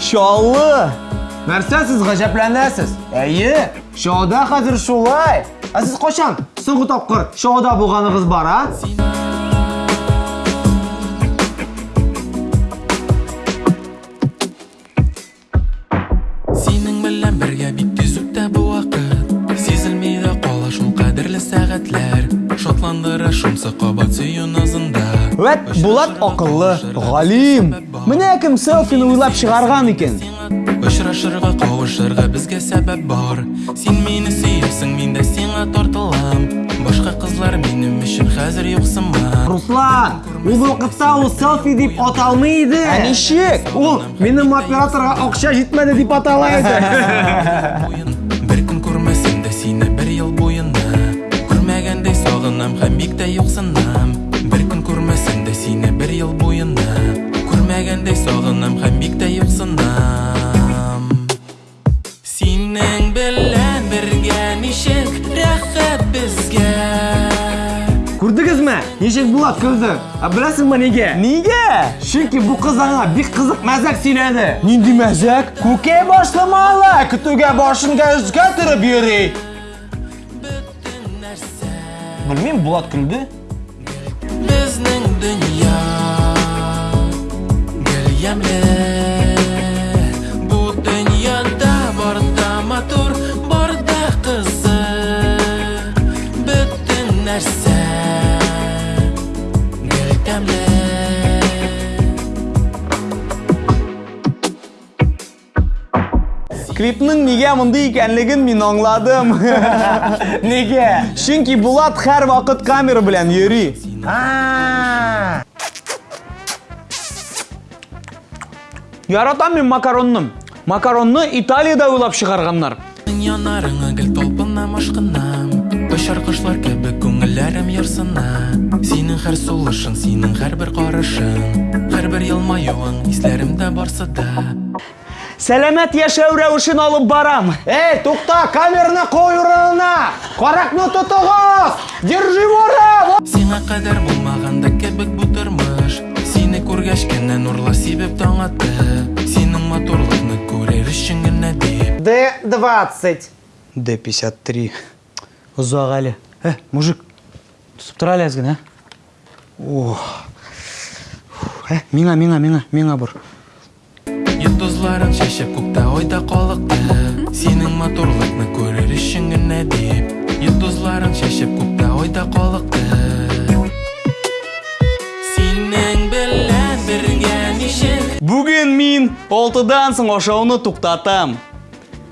Шаллы. Нәрсә сез гаҗәпләнәсез? Әйе, шоуда хәзер шулай. Ә сез качан соңгы тапкыр шоуда булганыгыз бар, а? Синең белән бергә бик тиз үтә бу вакыт Сизелми дә кала шул кадерле сәгатьләр Шатландыра Вәт, Булат акыллы, галим. Менә кем селфины уйлап чыгарган икән. Очрашырга, кавышырга безгә сәбәп бар Син мине сөйерсең, мин дә сиңа тартылам Башка кызлар минем хәзер юк сыман Руслан, ул вакытта ул селфи дип аталмый иде. Ә ничек? Ул минем операторга акча җитмәде дип атала иде. Бер көн күрмәсәм дә сине бер ел буена Күрмәгәндәй сагынам һәм бик тә юксынам Бер көн сине бер ел сагынам һәм бик тә юксынам Синең белән бергә ничек рәхәт безгә Күрдегезме? Ничек Булат көлде? Ә беләсеңме нигә? Нигә? Чөнки бу кыз аңа бик кызык мәзәк сөйләде. Нинди мәзәк? Күкәй башламалы, көтүгә башын газга төреп йөри. Белмим, Булат көлде. Безнең дөнья гел ямле Бу дөньяда бар да матур, бар да кызык Бөтен нәрсә гел тәмле Клипның нигә мондый икәнлеген мин аңладым. Нигә? Чөнки Булат һәр вакыт камера белән йөри. А! Яратам мин макаронны. Макаронны Италиядә уйлап чыгарганнар. Янарыңа гел талпынам ашкынам Очар кошлар кебек күңелләрем ярсына Синең һәр сулышың, синең һәрбер карашың Һәрбер елмаюың исләремдә барсы да Сәламәт яшәү рәвешен алып барам. Эй, тукта, камераны кой урынына! Каракны тотыгыз! Держи вора! Сиңа кадәр булмаганда кебек бу тормыш Сине күргәч кенә нурлар сибеп таң атты Синең матурлыкны күрер өчен генә дип Д-20. Д53. Узак әле. Ә, мужик. Тусып тора әле әзгән, ә? Ох. Ә, миңа, миңа, миңа, миңа бер. Йолдызларын чәчеп күктә айда калыкты Синең матурлыкны күрер өчен генә дип Йолдызларын чәчеп күктә айда калыкты Синең белән бергә ничек Бүген мин 6-дан соң ашауны туктатам.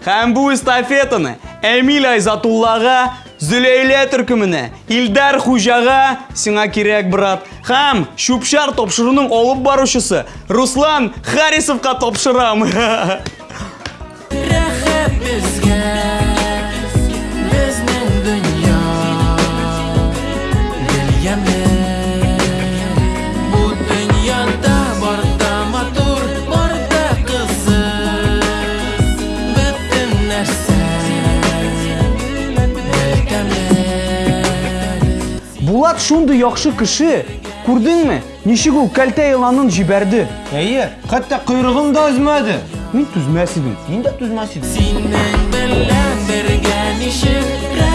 Һәм бу эстафетаны Эмиль Айзатуллага, Зөләйлә төркеменә, Илдар Хуҗага сиңа кирәк, брат. Һәм Шупшар топшыруның алып баручысы Руслан Харисовка топшырам. Рәхәт безгә шундый яхшы кеше. Күрдеңме? Ничек ул кәлтә еланын җибәрде? Әйе, хәтта койрыгын да өзмәде. Мин түзмәс идем. Мин дә түзмәс идем. Синең белән бергә ничек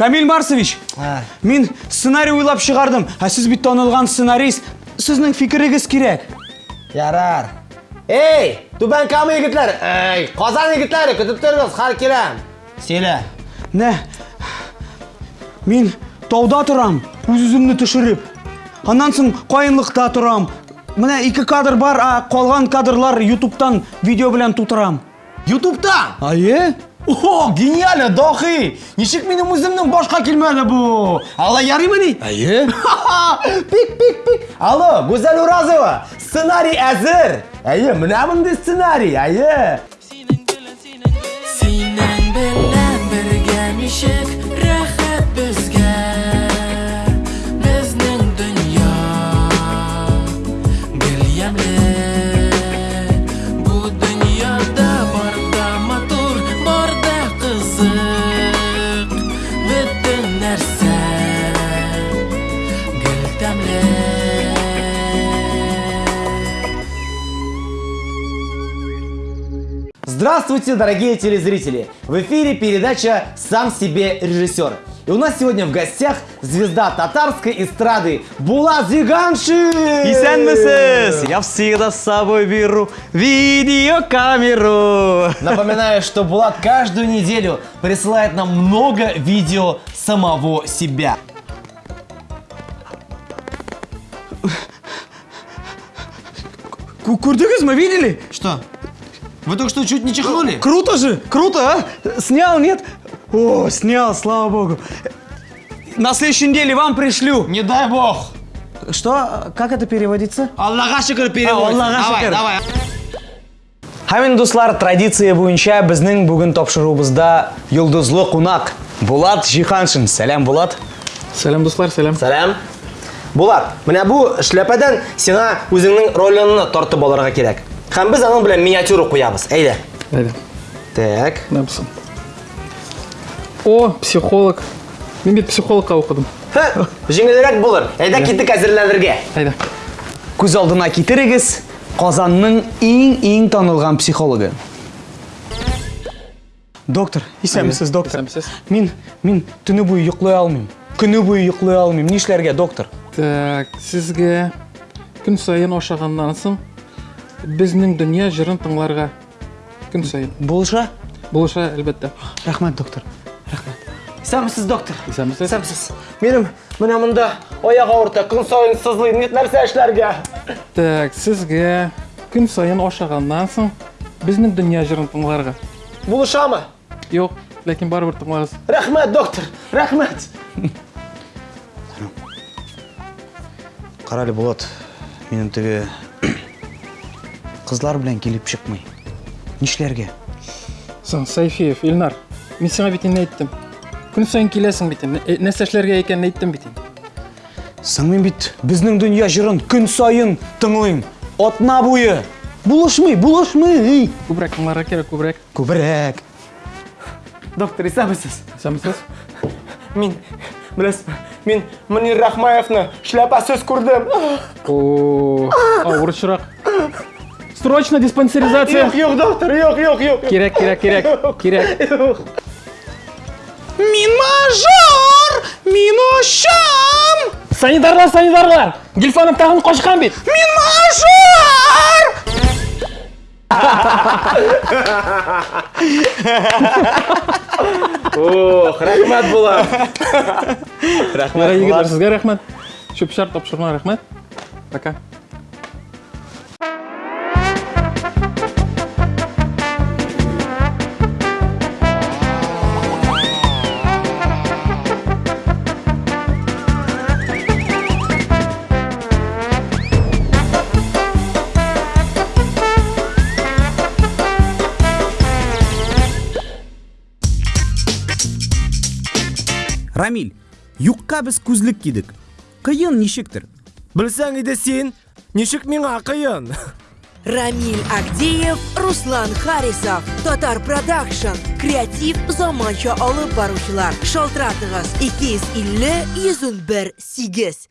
Камил Марсович, Ә. мин сценарий уйлап чыгардым. Ә сез бит танылган сценарист. Сезнең фикерегез кирәк. Ярар. Эй, түбән кама егетләр. Эй, Казан егетләре, көтеп торыгыз, хәл киләм. Сөйлә. Нә? Мин тауда торам, үз-үземне төшереп. Аннан соң каенлыкта торам. Менә ике кадр бар, а калган кадрлар YouTube'тан видео белән тутырам. Ютубта? Айе? О, гениально, дахи! Ничек минем үземнең башка килмәде бу? Алла ярыймы ни? Айе? Пик, пик, пик. Алло, Гүзәл Уразова, сценарий әзер. Әйе, менә мондай сценарий, әйе. Синең белән бергә ничек Здравствуйте, дорогие телезрители! В эфире передача «Сам себе режиссер». И у нас сегодня в гостях звезда татарской эстрады Булат Зиганшин! Исәнмесез? Я всегда с собой беру видеокамеру. Напоминаю, что Булат каждую неделю присылает нам много видео самого себя. Ку- Көрдіңіз видели? Что? Вы только что чуть не чихнули? Круто же, круто, а? Снял, нет? О, снял, слава богу. На следующей неделе вам пришлю. Не дай бог! Что? Как это переводится? Аллаха шүкір перевод. Аллаға Давай, шүкір. давай. Хамин достар, традиция бойынша біздің бүгін тапшыруымызда йылдызлы қунақ Булат Жиханшин. Сәлем, Булат. Сәлем достар, сәлем. Сәлем. Булат, менә бу шляпадан сиңа үзеңнең ролеңне тартып алырга кирәк. Һәм без аның белән миниатюра куябыз. Әйдә. Әйдә, Так. написам. О, психолог. Мин бит психологка укыдым. Һә, җиңелрәк булыр. Әйдә киттек әзерләнергә. Әйдә. Күз алдына китерегез Казанның иң-иң танылган психологы. Доктор, исәнмесез, доктор? Мин, мин төне буе йоклый алмыйм. Көне буе йоклый алмыйм. Нишләргә, доктор? Так, сезгә көн сайын ашаганнан соң безнең дөнья җырын тыңларга көн сайын. Булыша? Булыша, әлбәттә. Рәхмәт, доктор. Исәнмесез, доктор. Исәнмесез? Исәнмесез. Минем менә монда аяк авырта, көн саен сызлый. Ни нәрсә эшләргә? Так, сезгә көн сайын ашаганнан соң безнең дөнья җырын тыңларга. Булышамы? Юк, ләкин барыбер тыңлагыз. Рәхмәт, доктор. Рәхмәт. Карале Булат, минем теге кызлар белән килеп чыкмый. Нишләргә? Соң, Сайфиев, Илнар, мин сиңа бит инде әйттем. Көн сайын киләсең бит инде. Э, Нәрсә эшләргә икәнен әйттем бит безнең дөнья җырын көн сайын тыңлыйм. Атна буе. Булышмый, булышмый. Күбрәк тыңларга кирәк, күбрәк. Күбрәк. Доктор, исәнмесез. Исәнмесез? Мин беләсезме? Мин Мөнир Рахмаевны шляпасыз күрдем. О. Срочно диспансеризация. Юк, юк, доктор, юк, юк, юк. Кирәк, кирәк, кирәк, кирәк. Мин мажор. Санитарлар, санитарлар! Гилфанов тагын качкан бит. Мин мажор. Ох, рәхмәт була. Ярай, егетләр, сезгә рәхмәт. Чүп-чар тапшыруга рәхмәт. Пока. Рамиль, юкка без күзлек кидек. Кыйын ничектер? Білсең иде син, ничек миңа кыйын? Рамиль Агдеев, Руслан Харисов, Татар Продакшн, креатив заманча алып баручылар. Шалтыратыгыз 250 101 8.